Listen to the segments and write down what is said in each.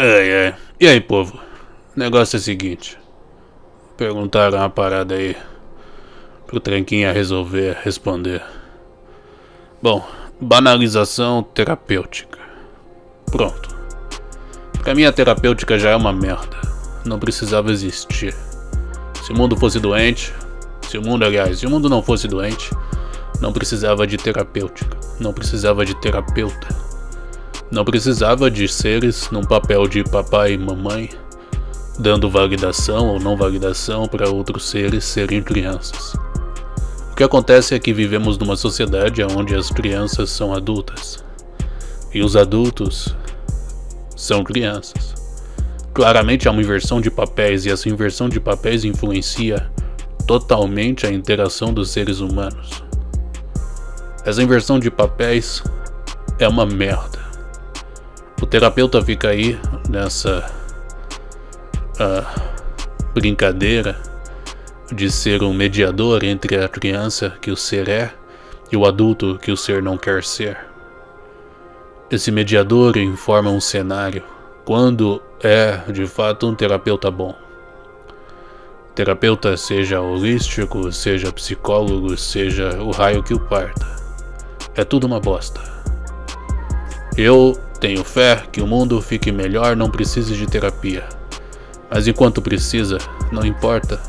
Ai, ai. E aí, povo? O negócio é o seguinte. Perguntaram uma parada aí pro Tranquinha resolver responder. Bom, banalização terapêutica. Pronto. Pra mim a terapêutica já é uma merda. Não precisava existir. Se o mundo fosse doente, se o mundo, aliás, se o mundo não fosse doente, não precisava de terapêutica, não precisava de terapeuta. Não precisava de seres num papel de papai e mamãe, dando validação ou não validação para outros seres serem crianças. O que acontece é que vivemos numa sociedade onde as crianças são adultas e os adultos são crianças. Claramente há uma inversão de papéis e essa inversão de papéis influencia totalmente a interação dos seres humanos. Essa inversão de papéis é uma merda. O terapeuta fica aí nessa uh, brincadeira de ser um mediador entre a criança que o ser é e o adulto que o ser não quer ser. Esse mediador informa um cenário quando é de fato um terapeuta bom. Terapeuta seja holístico, seja psicólogo, seja o raio que o parta. É tudo uma bosta. Eu tenho fé que o mundo fique melhor, não precise de terapia. Mas enquanto precisa, não importa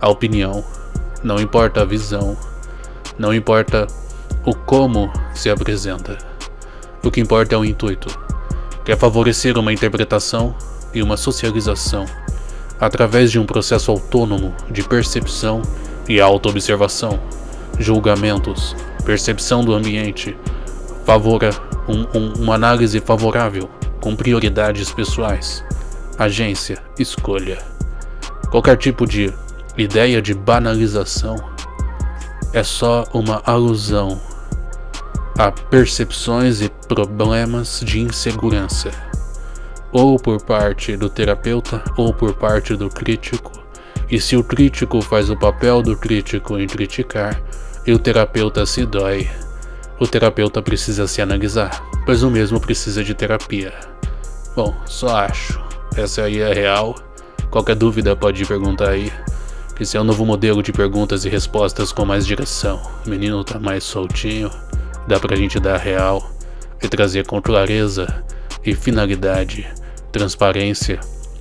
a opinião, não importa a visão, não importa o como se apresenta. O que importa é o intuito, que é favorecer uma interpretação e uma socialização através de um processo autônomo de percepção e autoobservação, julgamentos, percepção do ambiente, favora um, um, uma análise favorável, com prioridades pessoais, agência, escolha. Qualquer tipo de ideia de banalização é só uma alusão a percepções e problemas de insegurança, ou por parte do terapeuta ou por parte do crítico, e se o crítico faz o papel do crítico em criticar, e o terapeuta se dói o terapeuta precisa se analisar, pois o mesmo precisa de terapia. Bom, só acho. Essa aí é real. Qualquer dúvida pode perguntar aí. Esse é o novo modelo de perguntas e respostas com mais direção. O menino tá mais soltinho, dá pra gente dar real e trazer com clareza e finalidade, transparência,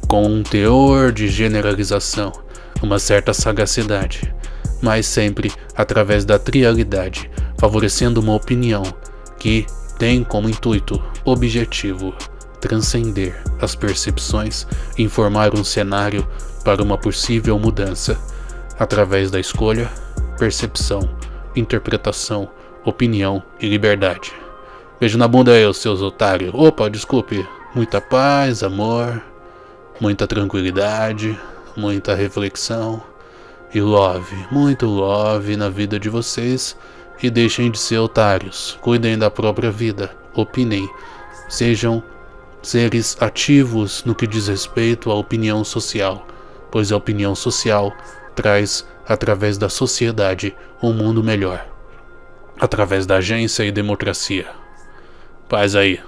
com um teor de generalização, uma certa sagacidade, mas sempre através da trialidade, favorecendo uma opinião que tem como intuito objetivo transcender as percepções e informar um cenário para uma possível mudança através da escolha, percepção, interpretação, opinião e liberdade. Beijo na bunda aí, seus otários. Opa, desculpe. Muita paz, amor, muita tranquilidade, muita reflexão e love, muito love na vida de vocês e deixem de ser otários. Cuidem da própria vida. Opinem. Sejam seres ativos no que diz respeito à opinião social, pois a opinião social traz, através da sociedade, um mundo melhor. Através da agência e democracia. Paz aí.